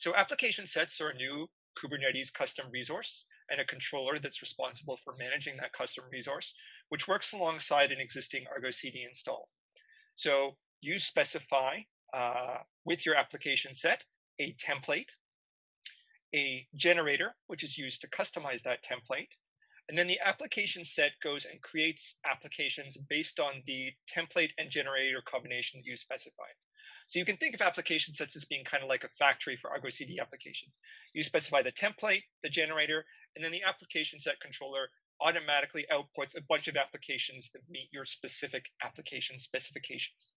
So application sets are a new Kubernetes custom resource and a controller that's responsible for managing that custom resource, which works alongside an existing Argo CD install. So you specify uh, with your application set a template, a generator, which is used to customize that template, and then the application set goes and creates applications based on the template and generator combination that you specified. So you can think of application sets as being kind of like a factory for Argo CD applications. You specify the template, the generator, and then the application set controller automatically outputs a bunch of applications that meet your specific application specifications.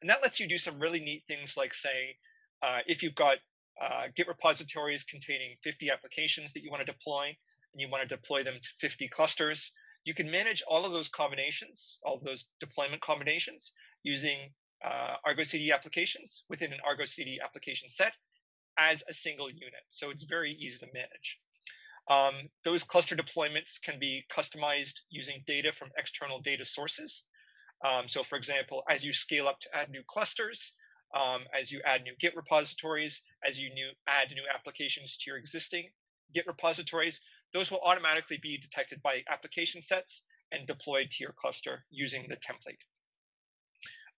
And that lets you do some really neat things like say, uh, if you've got uh, Git repositories containing 50 applications that you want to deploy, and you want to deploy them to 50 clusters, you can manage all of those combinations, all of those deployment combinations using uh, Argo CD applications within an Argo CD application set as a single unit. So it's very easy to manage. Um, those cluster deployments can be customized using data from external data sources. Um, so for example, as you scale up to add new clusters, um, as you add new Git repositories, as you new, add new applications to your existing Git repositories, those will automatically be detected by application sets and deployed to your cluster using the template.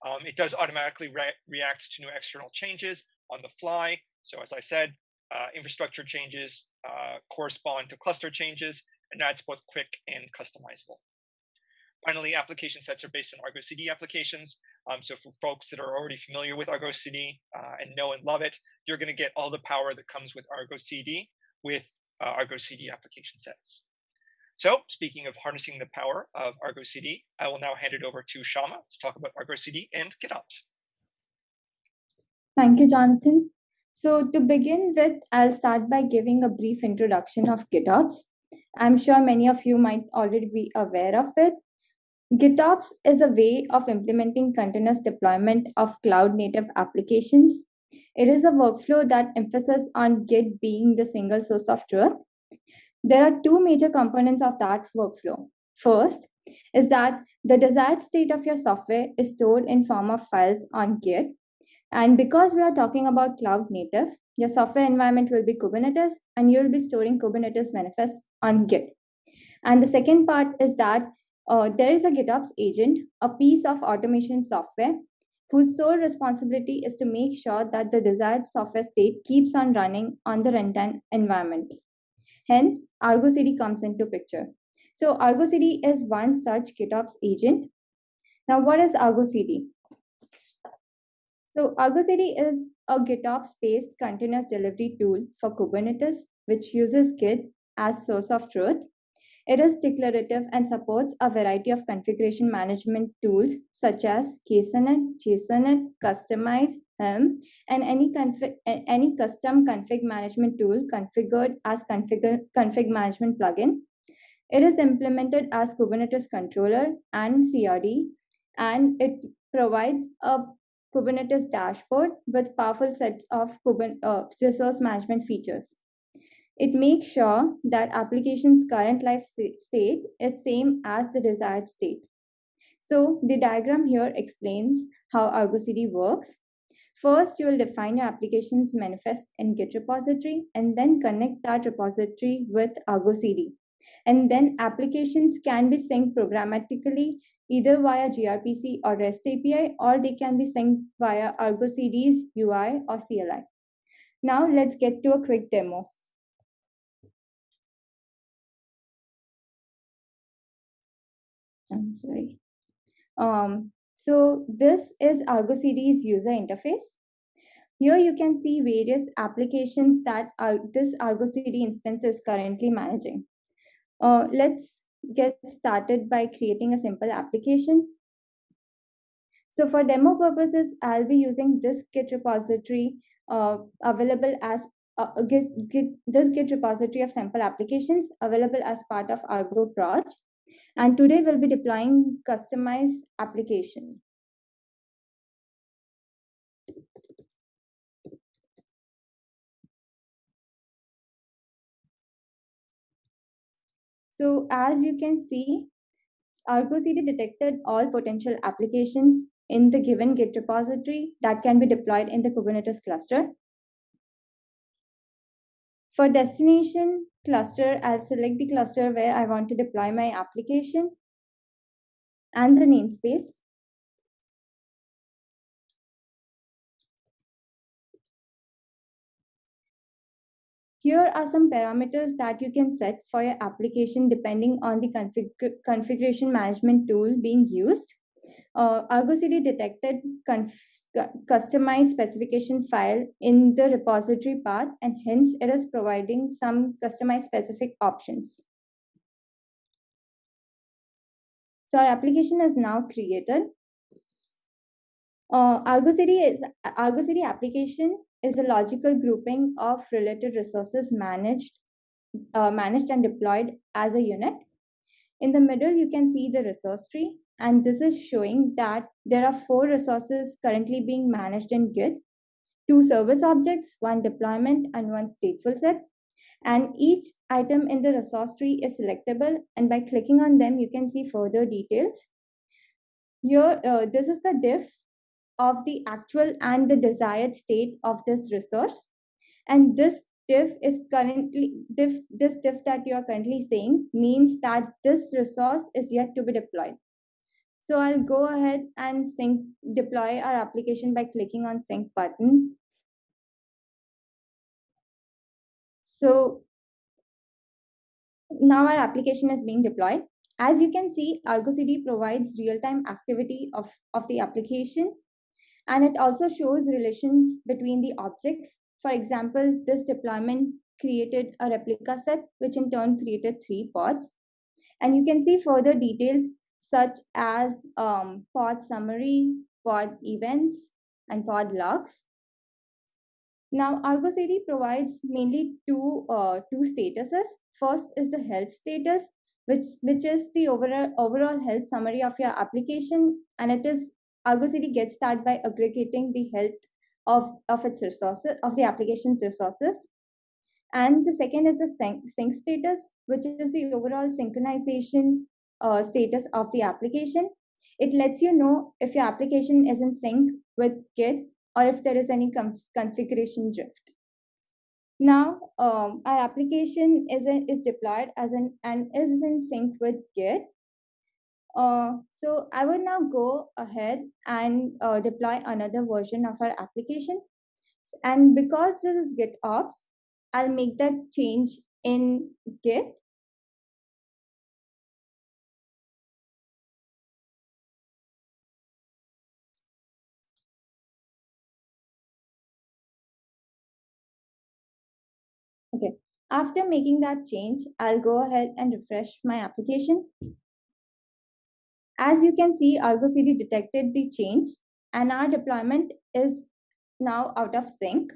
Um, it does automatically re react to new external changes on the fly. So as I said, uh, infrastructure changes uh, correspond to cluster changes, and that's both quick and customizable. Finally, application sets are based on Argo CD applications. Um, so for folks that are already familiar with Argo CD uh, and know and love it, you're going to get all the power that comes with Argo CD with uh, Argo CD application sets. So speaking of harnessing the power of Argo CD, I will now hand it over to Shama to talk about Argo CD and GitOps. Thank you, Jonathan. So to begin with, I'll start by giving a brief introduction of GitOps. I'm sure many of you might already be aware of it. GitOps is a way of implementing continuous deployment of cloud native applications it is a workflow that emphasizes on Git being the single source of truth. There are two major components of that workflow. First is that the desired state of your software is stored in form of files on Git. And because we are talking about cloud native, your software environment will be Kubernetes and you will be storing Kubernetes manifests on Git. And the second part is that uh, there is a GitOps agent, a piece of automation software whose sole responsibility is to make sure that the desired software state keeps on running on the runtime environment. Hence, Argo CD comes into picture. So Argo CD is one such GitOps agent. Now, what is Argo CD? So Argo CD is a GitOps-based continuous delivery tool for Kubernetes, which uses Git as source of truth it is declarative and supports a variety of configuration management tools such as Ksonnet, Jsonnet, Kustomize, Helm, and any, config, any custom config management tool configured as config, config management plugin. It is implemented as Kubernetes controller and CRD, and it provides a Kubernetes dashboard with powerful sets of Kubernetes, uh, resource management features. It makes sure that application's current life state is same as the desired state. So the diagram here explains how Argo CD works. First, you will define your application's manifest in Git repository and then connect that repository with Argo CD. And then applications can be synced programmatically either via gRPC or REST API, or they can be synced via Argo CD's UI or CLI. Now let's get to a quick demo. Sorry. Um, so this is Argo CD's user interface. Here you can see various applications that this Argo CD instance is currently managing. Uh, let's get started by creating a simple application. So for demo purposes, I'll be using this Git repository uh, available as uh, Git, Git, this Git repository of sample applications available as part of Argo project. And today we'll be deploying customized application. So as you can see, Argo CD detected all potential applications in the given Git repository that can be deployed in the Kubernetes cluster. For destination cluster, I'll select the cluster where I want to deploy my application and the namespace. Here are some parameters that you can set for your application depending on the config configuration management tool being used. Uh, detected customized specification file in the repository path and hence it is providing some customized specific options. So our application is now created. Uh, Argo CD is Argo CD application is a logical grouping of related resources managed, uh, managed and deployed as a unit. In the middle, you can see the resource tree, and this is showing that there are four resources currently being managed in Git, two service objects, one deployment, and one stateful set. And each item in the resource tree is selectable, and by clicking on them, you can see further details. Here, uh, this is the diff of the actual and the desired state of this resource. And this diff is currently diff, this diff that you are currently seeing means that this resource is yet to be deployed. So I'll go ahead and sync deploy our application by clicking on sync button. So now our application is being deployed. As you can see, Argo CD provides real-time activity of, of the application and it also shows relations between the objects. For example, this deployment created a replica set, which in turn created three pods. And you can see further details such as um, pod summary, pod events, and pod logs. Now, Argo CD provides mainly two, uh, two statuses. First is the health status, which, which is the overall, overall health summary of your application, and it is Argo CD gets that by aggregating the health of, of its resources, of the application's resources. And the second is the sync, sync status, which is the overall synchronization uh, status of the application. It lets you know if your application is in sync with Git or if there is any configuration drift. Now, um, our application is, a, is deployed as an and is in sync with Git. Uh, so I will now go ahead and uh, deploy another version of our application. And because this is GitOps, I'll make that change in Git. After making that change, I'll go ahead and refresh my application. As you can see, Argo CD detected the change and our deployment is now out of sync.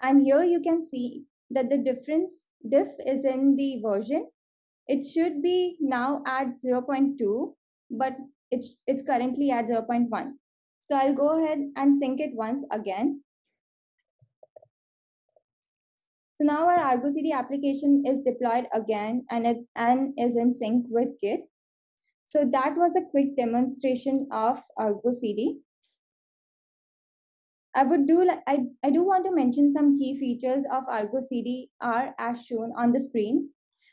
And here you can see that the difference diff is in the version. It should be now at 0.2, but it's, it's currently at 0.1. So I'll go ahead and sync it once again. So now our Argo CD application is deployed again and it and is in sync with Git. So that was a quick demonstration of Argo CD. I would do like I, I do want to mention some key features of Argo CD are as shown on the screen.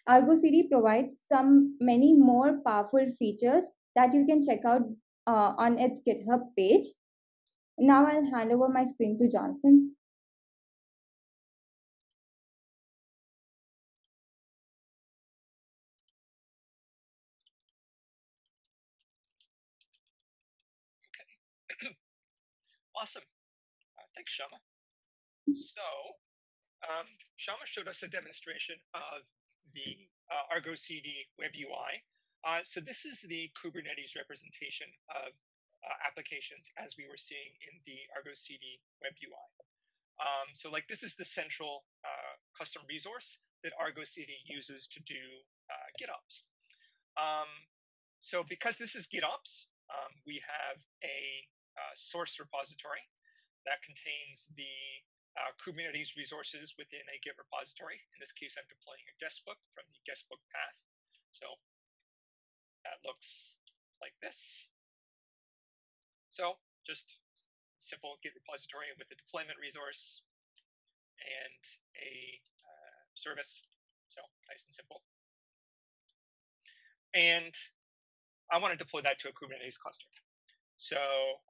Argo CD provides some many more powerful features that you can check out uh, on its GitHub page. Now I'll hand over my screen to Jonathan. Awesome. Uh, thanks, Shama. So, um, Shama showed us a demonstration of the uh, Argo CD web UI. Uh, so this is the Kubernetes representation of uh, applications as we were seeing in the Argo CD web UI. Um, so like this is the central uh, custom resource that Argo CD uses to do uh, GitOps. Um, so because this is GitOps, um, we have a source repository that contains the uh, Kubernetes resources within a Git repository. In this case, I'm deploying a guestbook from the guestbook path. So that looks like this. So just simple Git repository with a deployment resource and a uh, service. So nice and simple. And I want to deploy that to a Kubernetes cluster. So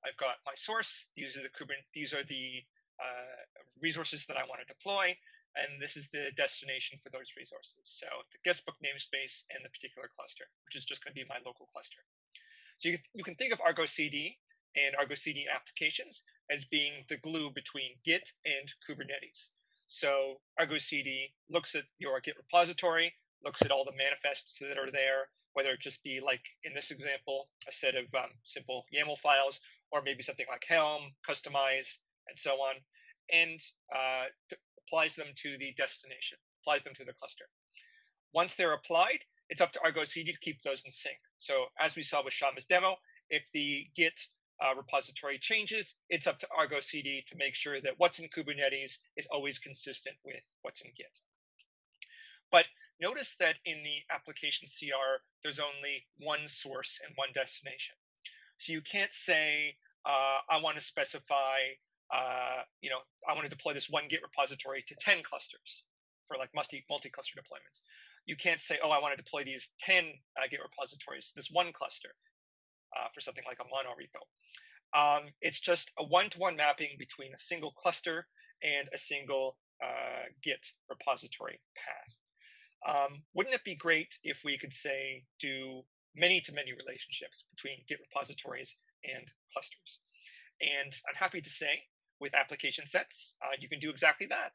I've got my source. These are the Kubernetes. These are the uh, resources that I want to deploy, and this is the destination for those resources. So the guestbook namespace and the particular cluster, which is just going to be my local cluster. So you, you can think of Argo CD and Argo CD applications as being the glue between Git and Kubernetes. So Argo CD looks at your Git repository, looks at all the manifests that are there, whether it just be like in this example, a set of um, simple YAML files, or maybe something like Helm, Kustomize, and so on, and uh, applies them to the destination, applies them to the cluster. Once they're applied, it's up to Argo CD to keep those in sync. So as we saw with Shama's demo, if the Git uh, repository changes, it's up to Argo CD to make sure that what's in Kubernetes is always consistent with what's in Git. But Notice that in the application CR, there's only one source and one destination. So you can't say, uh, I want to specify, uh, you know, I want to deploy this one Git repository to 10 clusters for like multi, multi-cluster deployments. You can't say, oh, I want to deploy these 10 uh, Git repositories, this one cluster uh, for something like a mono repo. Um, it's just a one-to-one -one mapping between a single cluster and a single uh, Git repository path. Um, wouldn't it be great if we could say do many to many relationships between Git repositories and clusters? And I'm happy to say with application sets, uh, you can do exactly that.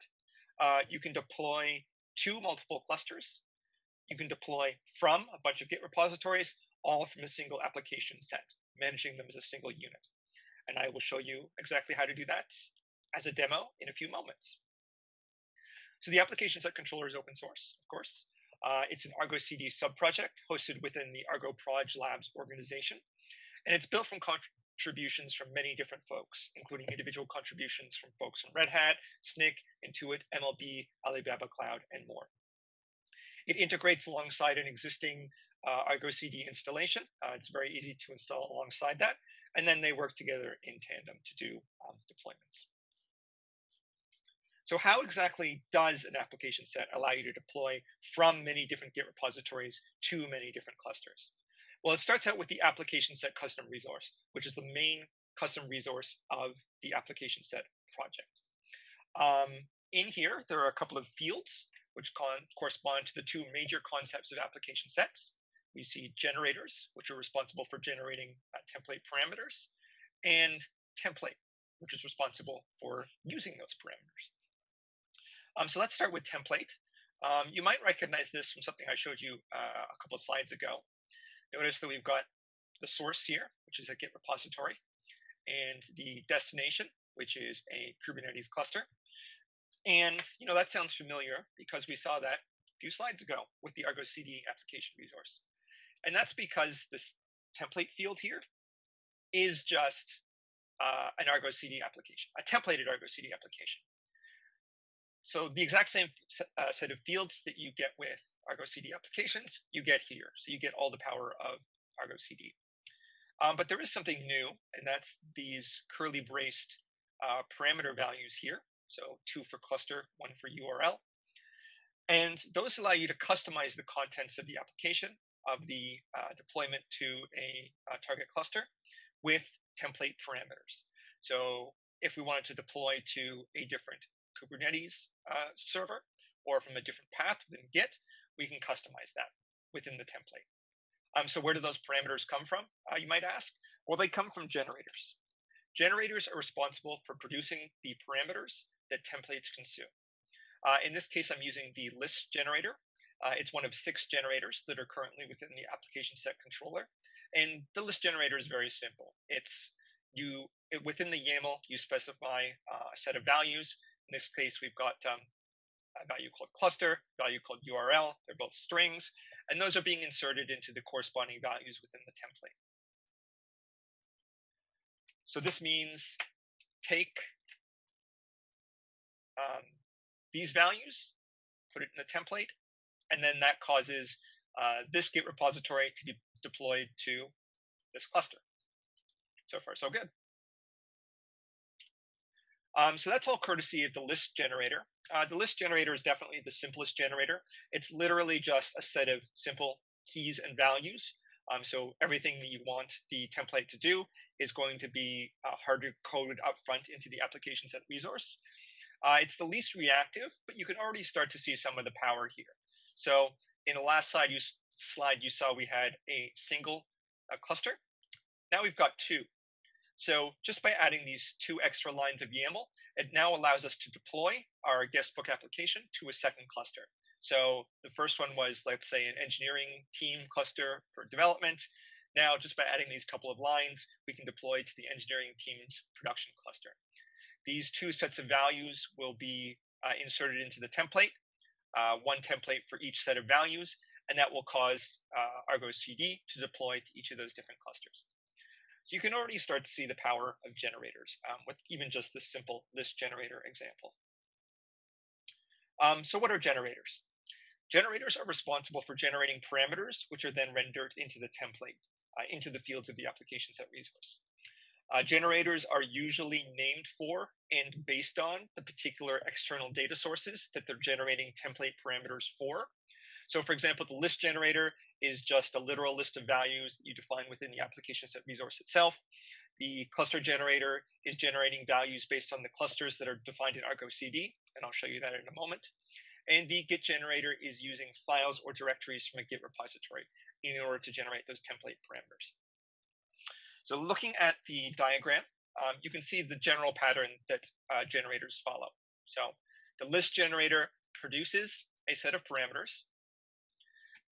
Uh, you can deploy to multiple clusters. You can deploy from a bunch of Git repositories, all from a single application set, managing them as a single unit. And I will show you exactly how to do that as a demo in a few moments. So the application set controller is open source, of course. Uh, it's an Argo CD subproject hosted within the Argo Proj Labs organization. And it's built from contributions from many different folks, including individual contributions from folks from Red Hat, Snyk, Intuit, MLB, Alibaba Cloud, and more. It integrates alongside an existing uh, Argo CD installation. Uh, it's very easy to install alongside that. And then they work together in tandem to do um, deployments. So how exactly does an application set allow you to deploy from many different Git repositories to many different clusters? Well, it starts out with the application set custom resource, which is the main custom resource of the application set project. Um, in here, there are a couple of fields which correspond to the two major concepts of application sets. We see generators, which are responsible for generating uh, template parameters, and template, which is responsible for using those parameters. Um, so let's start with template. Um, you might recognize this from something I showed you uh, a couple of slides ago. Notice that we've got the source here, which is a Git repository, and the destination, which is a Kubernetes cluster. And you know that sounds familiar because we saw that a few slides ago with the Argo CD application resource. And that's because this template field here is just uh, an Argo CD application, a templated Argo CD application. So the exact same uh, set of fields that you get with Argo CD applications, you get here. So you get all the power of Argo CD. Um, but there is something new, and that's these curly braced uh, parameter values here. So two for cluster, one for URL. And those allow you to customize the contents of the application of the uh, deployment to a, a target cluster with template parameters. So if we wanted to deploy to a different Kubernetes uh, server or from a different path than Git, we can customize that within the template. Um, so where do those parameters come from, uh, you might ask? Well, they come from generators. Generators are responsible for producing the parameters that templates consume. Uh, in this case, I'm using the list generator. Uh, it's one of six generators that are currently within the application set controller. And the list generator is very simple. It's you within the YAML, you specify uh, a set of values in this case, we've got um, a value called cluster, value called URL. They're both strings, and those are being inserted into the corresponding values within the template. So this means take um, these values, put it in the template, and then that causes uh, this Git repository to be deployed to this cluster. So far, so good. Um, so that's all courtesy of the list generator. Uh, the list generator is definitely the simplest generator. It's literally just a set of simple keys and values. Um, so everything that you want the template to do is going to be uh, hard coded up front into the application set resource. Uh, it's the least reactive, but you can already start to see some of the power here. So in the last slide you, slide you saw we had a single uh, cluster. Now we've got two. So just by adding these two extra lines of YAML, it now allows us to deploy our guestbook application to a second cluster. So the first one was, let's say, an engineering team cluster for development. Now, just by adding these couple of lines, we can deploy to the engineering team's production cluster. These two sets of values will be uh, inserted into the template, uh, one template for each set of values, and that will cause uh, Argo CD to deploy to each of those different clusters. So you can already start to see the power of generators um, with even just this simple list generator example. Um, so what are generators? Generators are responsible for generating parameters, which are then rendered into the template, uh, into the fields of the application set resource. Uh, generators are usually named for and based on the particular external data sources that they're generating template parameters for. So for example, the list generator is just a literal list of values that you define within the application set resource itself. The cluster generator is generating values based on the clusters that are defined in Argo CD, and I'll show you that in a moment. And the Git generator is using files or directories from a Git repository in order to generate those template parameters. So looking at the diagram, um, you can see the general pattern that uh, generators follow. So the list generator produces a set of parameters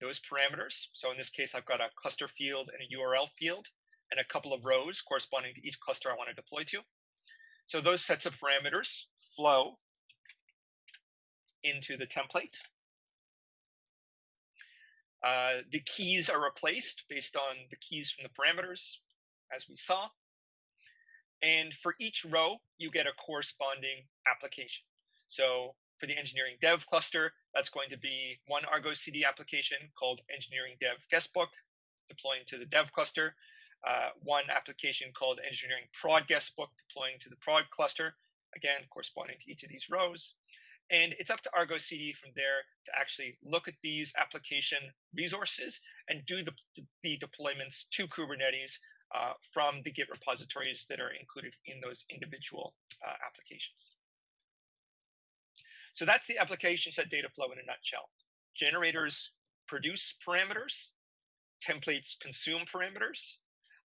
those parameters. So in this case, I've got a cluster field and a URL field and a couple of rows corresponding to each cluster I want to deploy to. So those sets of parameters flow into the template. Uh, the keys are replaced based on the keys from the parameters, as we saw. And for each row, you get a corresponding application. So for the engineering dev cluster, that's going to be one Argo CD application called engineering dev guestbook, deploying to the dev cluster, uh, one application called engineering prod guestbook, deploying to the prod cluster, again, corresponding to each of these rows. And it's up to Argo CD from there to actually look at these application resources and do the, the deployments to Kubernetes uh, from the Git repositories that are included in those individual uh, applications. So that's the application set data flow in a nutshell. Generators produce parameters, templates consume parameters,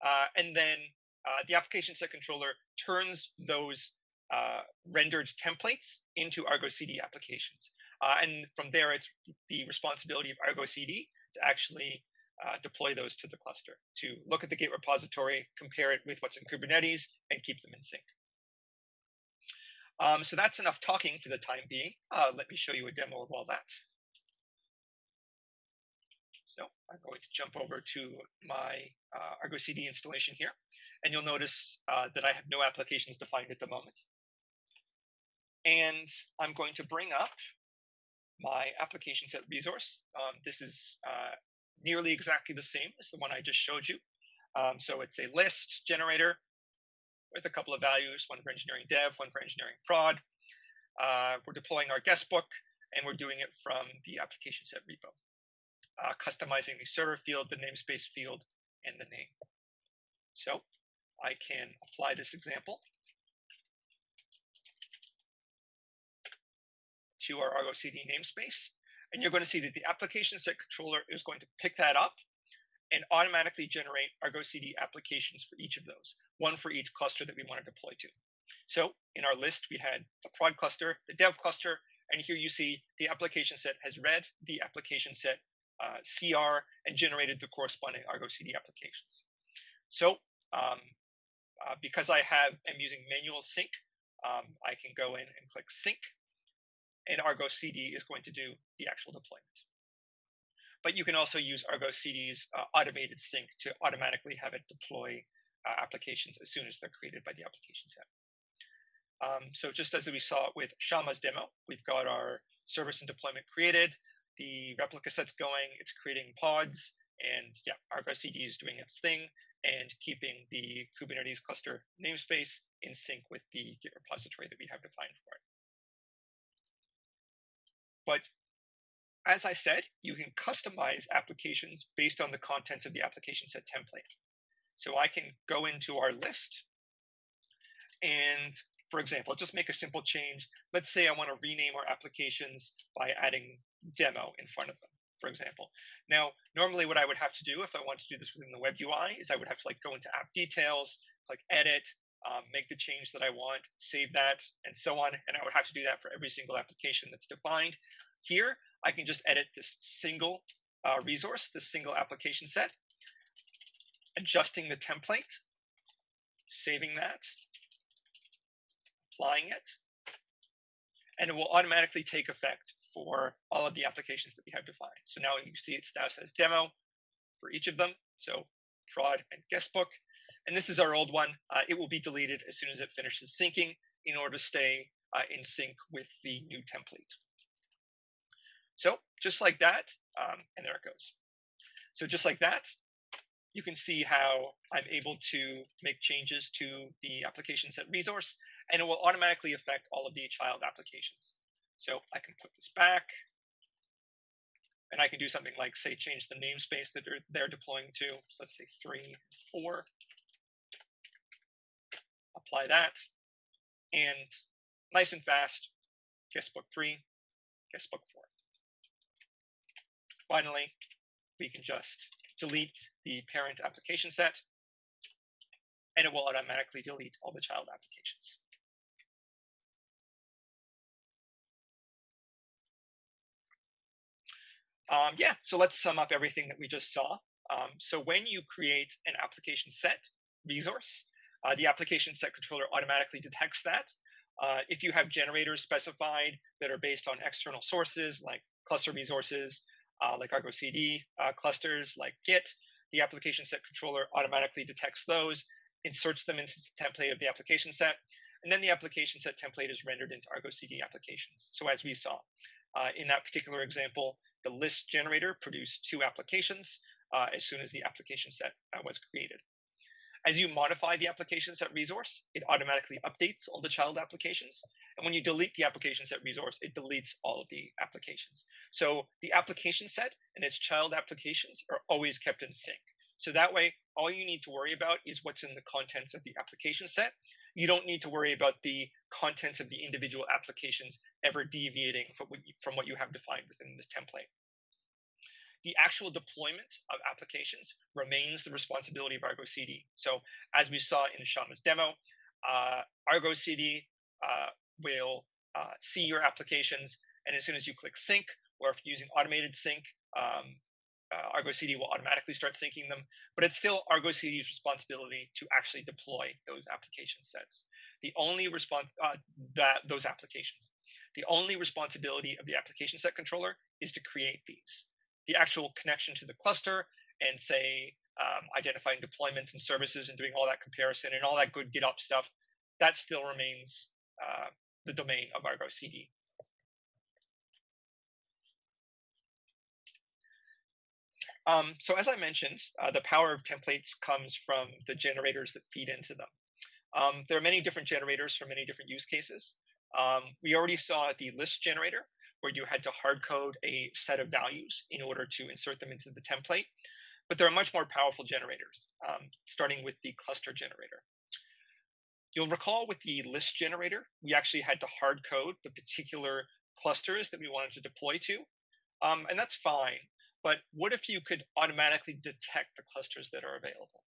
uh, and then uh, the application set controller turns those uh, rendered templates into Argo CD applications. Uh, and from there, it's the responsibility of Argo CD to actually uh, deploy those to the cluster, to look at the Git repository, compare it with what's in Kubernetes, and keep them in sync. Um, so that's enough talking for the time being. Uh, let me show you a demo of all that. So I'm going to jump over to my uh, Argo CD installation here, and you'll notice uh, that I have no applications defined at the moment. And I'm going to bring up my application set resource. Um, this is uh, nearly exactly the same as the one I just showed you. Um, so it's a list generator with a couple of values, one for engineering dev, one for engineering prod. Uh, we're deploying our guest book, and we're doing it from the application set repo, uh, customizing the server field, the namespace field, and the name. So I can apply this example to our Argo CD namespace, and you're going to see that the application set controller is going to pick that up and automatically generate Argo CD applications for each of those, one for each cluster that we want to deploy to. So in our list, we had the prod cluster, the dev cluster, and here you see the application set has read the application set uh, CR and generated the corresponding Argo CD applications. So um, uh, because I have am using manual sync, um, I can go in and click sync, and Argo CD is going to do the actual deployment but you can also use Argo CD's uh, automated sync to automatically have it deploy uh, applications as soon as they're created by the application set. Um, so just as we saw with Shama's demo, we've got our service and deployment created, the replica set's going, it's creating pods, and yeah, Argo CD is doing its thing and keeping the Kubernetes cluster namespace in sync with the Git repository that we have defined for it. But as I said, you can customize applications based on the contents of the application set template. So I can go into our list and for example, just make a simple change. Let's say I want to rename our applications by adding demo in front of them, for example. Now, normally what I would have to do if I want to do this within the web UI is I would have to like go into app details, click edit, um, make the change that I want, save that, and so on. And I would have to do that for every single application that's defined. Here, I can just edit this single uh, resource, this single application set, adjusting the template, saving that, applying it, and it will automatically take effect for all of the applications that we have defined. So now you see it now says demo for each of them. So fraud and guestbook. And this is our old one. Uh, it will be deleted as soon as it finishes syncing in order to stay uh, in sync with the new template. So just like that, um, and there it goes. So just like that, you can see how I'm able to make changes to the application set resource, and it will automatically affect all of the child applications. So I can put this back, and I can do something like, say, change the namespace that they're, they're deploying to. So let's say three, four. Apply that, and nice and fast, guestbook three, guestbook four. Finally, we can just delete the parent application set, and it will automatically delete all the child applications. Um, yeah, so let's sum up everything that we just saw. Um, so when you create an application set resource, uh, the application set controller automatically detects that. Uh, if you have generators specified that are based on external sources like cluster resources, like Argo CD uh, clusters like Git, the application set controller automatically detects those, inserts them into the template of the application set, and then the application set template is rendered into Argo CD applications. So as we saw uh, in that particular example, the list generator produced two applications uh, as soon as the application set uh, was created. As you modify the application set resource, it automatically updates all the child applications. And when you delete the application set resource, it deletes all of the applications. So the application set and its child applications are always kept in sync. So that way, all you need to worry about is what's in the contents of the application set. You don't need to worry about the contents of the individual applications ever deviating from what you, from what you have defined within the template the actual deployment of applications remains the responsibility of Argo CD. So as we saw in Shama's demo, uh, Argo CD uh, will uh, see your applications, and as soon as you click sync, or if you're using automated sync, um, uh, Argo CD will automatically start syncing them, but it's still Argo CD's responsibility to actually deploy those application sets. The only response uh, that those applications, the only responsibility of the application set controller is to create these the actual connection to the cluster and say um, identifying deployments and services and doing all that comparison and all that good GitOps stuff, that still remains uh, the domain of Argo CD. Um, so as I mentioned, uh, the power of templates comes from the generators that feed into them. Um, there are many different generators for many different use cases. Um, we already saw the list generator, where you had to hard code a set of values in order to insert them into the template. But there are much more powerful generators, um, starting with the cluster generator. You'll recall with the list generator, we actually had to hard code the particular clusters that we wanted to deploy to. Um, and that's fine. But what if you could automatically detect the clusters that are available?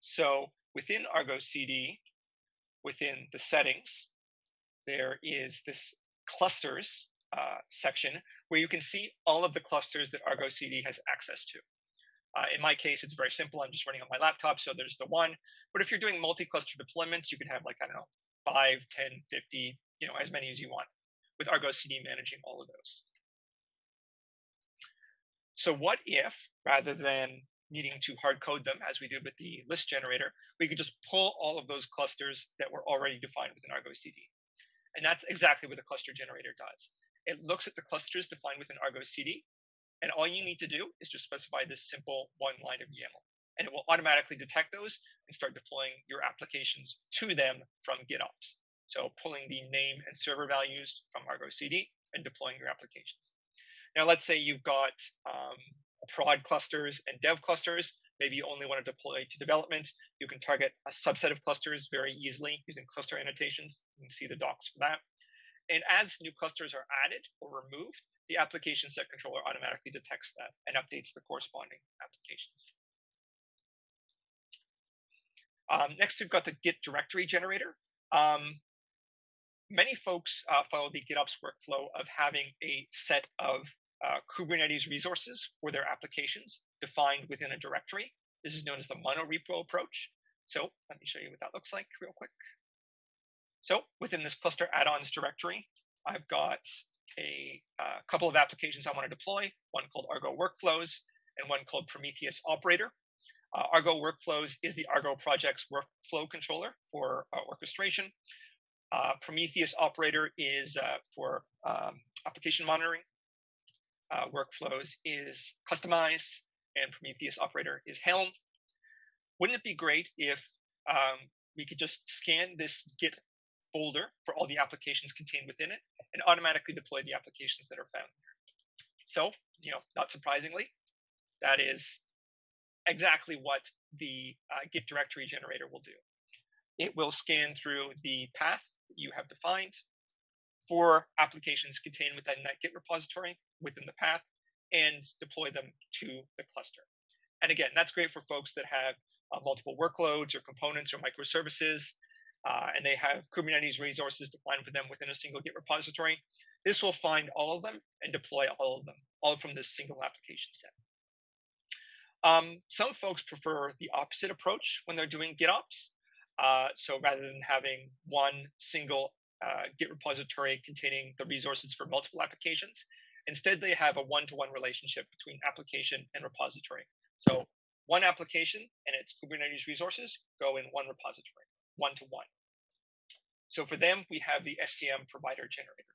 So within Argo CD, within the settings, there is this clusters uh, section where you can see all of the clusters that Argo CD has access to. Uh, in my case, it's very simple. I'm just running on my laptop, so there's the one. But if you're doing multi-cluster deployments, you can have like, I don't know, 5, 10, 50, you know, as many as you want with Argo CD managing all of those. So what if, rather than needing to hard code them as we did with the list generator, we could just pull all of those clusters that were already defined within Argo CD. And that's exactly what the cluster generator does. It looks at the clusters defined within Argo CD, and all you need to do is just specify this simple one line of YAML. and it will automatically detect those and start deploying your applications to them from GitOps. So pulling the name and server values from Argo CD and deploying your applications. Now, let's say you've got um, prod clusters and dev clusters. Maybe you only want to deploy to development. You can target a subset of clusters very easily using cluster annotations. You can see the docs for that. And as new clusters are added or removed, the application set controller automatically detects that and updates the corresponding applications. Um, next, we've got the Git directory generator. Um, many folks uh, follow the GitOps workflow of having a set of uh, Kubernetes resources for their applications defined within a directory. This is known as the monorepo approach. So let me show you what that looks like real quick. So within this cluster add-ons directory, I've got a uh, couple of applications I want to deploy, one called Argo Workflows and one called Prometheus Operator. Uh, Argo Workflows is the Argo project's workflow controller for uh, orchestration. Uh, Prometheus Operator is uh, for um, application monitoring. Uh, workflows is customized, and Prometheus Operator is Helm. Wouldn't it be great if um, we could just scan this Git folder for all the applications contained within it and automatically deploy the applications that are found here. So, you know, not surprisingly, that is exactly what the uh, Git directory generator will do. It will scan through the path that you have defined for applications contained within that Git repository within the path and deploy them to the cluster. And again, that's great for folks that have uh, multiple workloads or components or microservices uh, and they have Kubernetes resources defined for them within a single Git repository. This will find all of them and deploy all of them, all from this single application set. Um, some folks prefer the opposite approach when they're doing GitOps. Uh, so rather than having one single uh, Git repository containing the resources for multiple applications, instead they have a one-to-one -one relationship between application and repository. So one application and its Kubernetes resources go in one repository one to one. So for them, we have the SCM provider generator,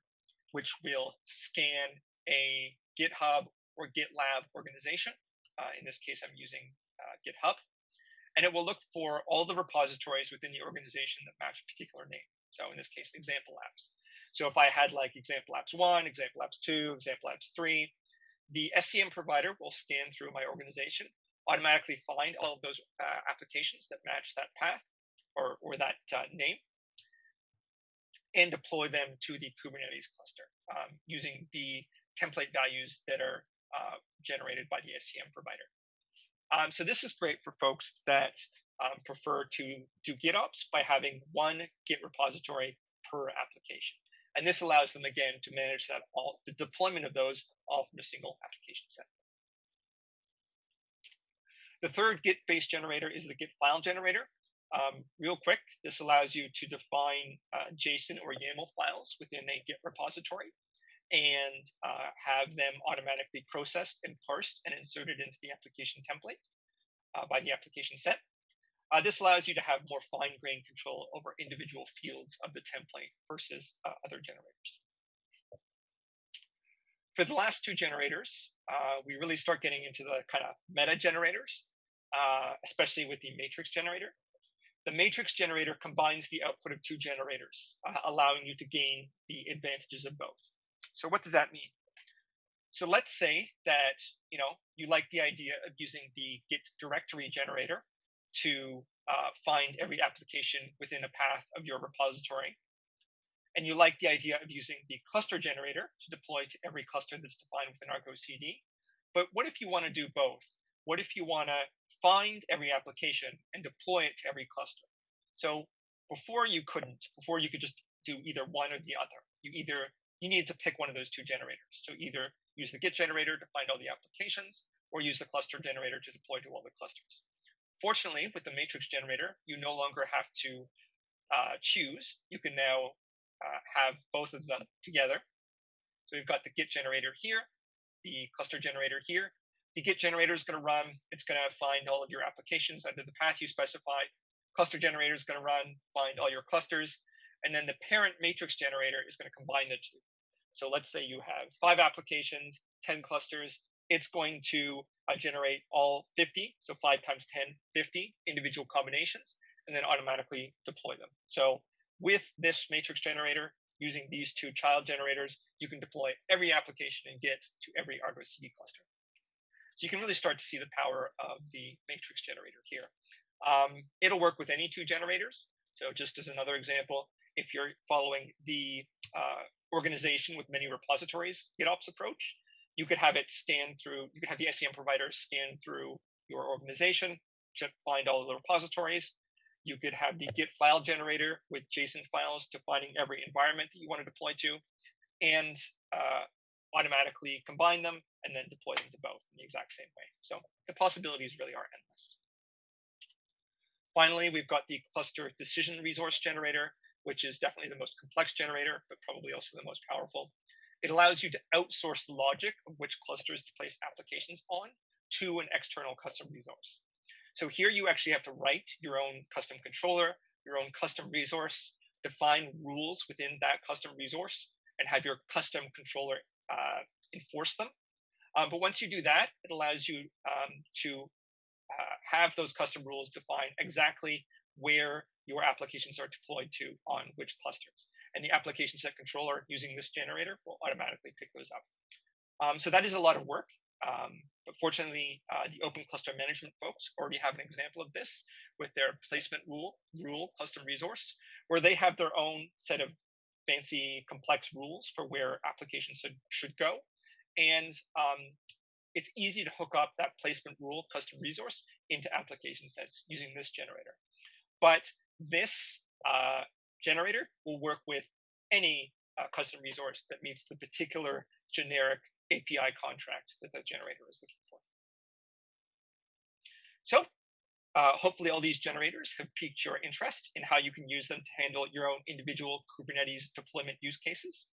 which will scan a GitHub or GitLab organization. Uh, in this case, I'm using uh, GitHub. And it will look for all the repositories within the organization that match a particular name. So in this case, example apps. So if I had like example apps one, example apps two, example apps three, the SCM provider will scan through my organization, automatically find all of those uh, applications that match that path, or, or that uh, name and deploy them to the Kubernetes cluster um, using the template values that are uh, generated by the SCM provider. Um, so this is great for folks that um, prefer to do GitOps by having one Git repository per application. And this allows them again to manage that all the deployment of those all from a single application set. The third Git-based generator is the Git file generator. Um, real quick, this allows you to define uh, JSON or YAML files within a Git repository and uh, have them automatically processed and parsed and inserted into the application template uh, by the application set. Uh, this allows you to have more fine-grained control over individual fields of the template versus uh, other generators. For the last two generators, uh, we really start getting into the kind of meta generators, especially with the matrix generator. The matrix generator combines the output of two generators, uh, allowing you to gain the advantages of both. So what does that mean? So let's say that you know you like the idea of using the Git directory generator to uh, find every application within a path of your repository. And you like the idea of using the cluster generator to deploy to every cluster that's defined within Argo CD. But what if you want to do both? What if you want to find every application and deploy it to every cluster. So before you couldn't, before you could just do either one or the other. You either you needed to pick one of those two generators. So either use the Git generator to find all the applications, or use the cluster generator to deploy to all the clusters. Fortunately, with the matrix generator, you no longer have to uh, choose. You can now uh, have both of them together. So we've got the Git generator here, the cluster generator here, the Git generator is going to run. It's going to find all of your applications under the path you specified. Cluster generator is going to run, find all your clusters. And then the parent matrix generator is going to combine the two. So let's say you have five applications, 10 clusters. it's going to uh, generate all 50, so 5 times 10, 50 individual combinations, and then automatically deploy them. So with this matrix generator, using these two child generators, you can deploy every application in Git to every Argo CD cluster. So you can really start to see the power of the matrix generator here. Um, it'll work with any two generators. So just as another example, if you're following the uh, organization with many repositories GitOps approach, you could have it scan through, you could have the SCM provider scan through your organization, find all the repositories. You could have the Git file generator with JSON files defining every environment that you want to deploy to, and uh, automatically combine them and then deploy them to both in the exact same way. So the possibilities really are endless. Finally, we've got the cluster decision resource generator, which is definitely the most complex generator, but probably also the most powerful. It allows you to outsource the logic of which clusters to place applications on to an external custom resource. So here you actually have to write your own custom controller, your own custom resource, define rules within that custom resource, and have your custom controller uh, enforce them. Um, but once you do that, it allows you um, to uh, have those custom rules define exactly where your applications are deployed to on which clusters. And the application set controller using this generator will automatically pick those up. Um, so that is a lot of work. Um, but fortunately, uh, the open cluster management folks already have an example of this with their placement rule, rule custom resource, where they have their own set of fancy complex rules for where applications should, should go. And um, it's easy to hook up that placement rule custom resource into application sets using this generator. But this uh, generator will work with any uh, custom resource that meets the particular generic API contract that the generator is looking for. So uh, hopefully all these generators have piqued your interest in how you can use them to handle your own individual Kubernetes deployment use cases.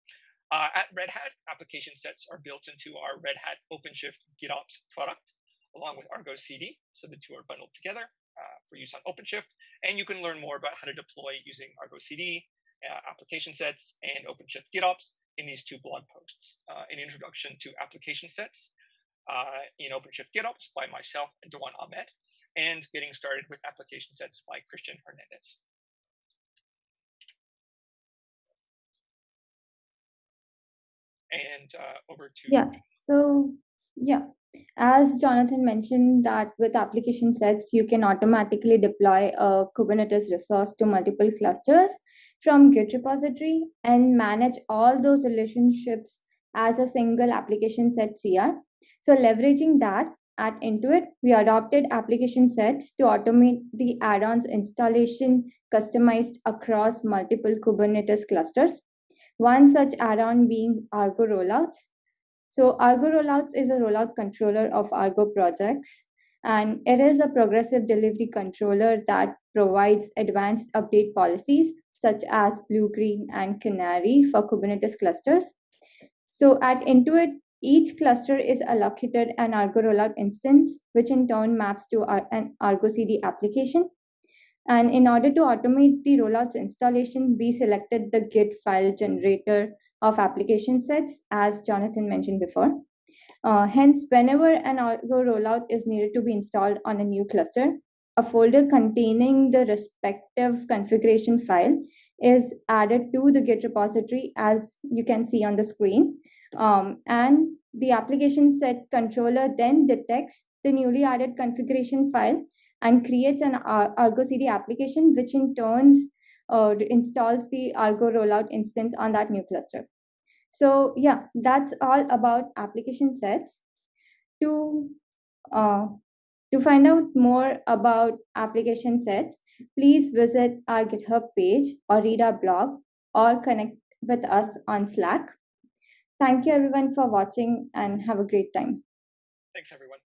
Uh, at Red Hat, application sets are built into our Red Hat OpenShift GitOps product, along with Argo CD. So the two are bundled together uh, for use on OpenShift. And you can learn more about how to deploy using Argo CD, uh, application sets, and OpenShift GitOps in these two blog posts. Uh, an introduction to application sets uh, in OpenShift GitOps by myself and Dewan Ahmed, and getting started with application sets by Christian Hernandez. and uh, over to yeah so yeah as jonathan mentioned that with application sets you can automatically deploy a kubernetes resource to multiple clusters from git repository and manage all those relationships as a single application set cr so leveraging that at intuit we adopted application sets to automate the add-ons installation customized across multiple kubernetes clusters one such add-on being Argo Rollouts. So Argo Rollouts is a rollout controller of Argo projects, and it is a progressive delivery controller that provides advanced update policies such as Blue, Green, and Canary for Kubernetes clusters. So at Intuit, each cluster is allocated an Argo rollout instance, which in turn maps to an Argo CD application. And in order to automate the rollouts installation, we selected the Git file generator of application sets, as Jonathan mentioned before. Uh, hence, whenever an Argo rollout is needed to be installed on a new cluster, a folder containing the respective configuration file is added to the Git repository, as you can see on the screen. Um, and the application set controller then detects the newly added configuration file and creates an Argo CD application, which in turns uh, installs the Argo rollout instance on that new cluster. So yeah, that's all about application sets. To uh, to find out more about application sets, please visit our GitHub page or read our blog or connect with us on Slack. Thank you everyone for watching and have a great time. Thanks everyone.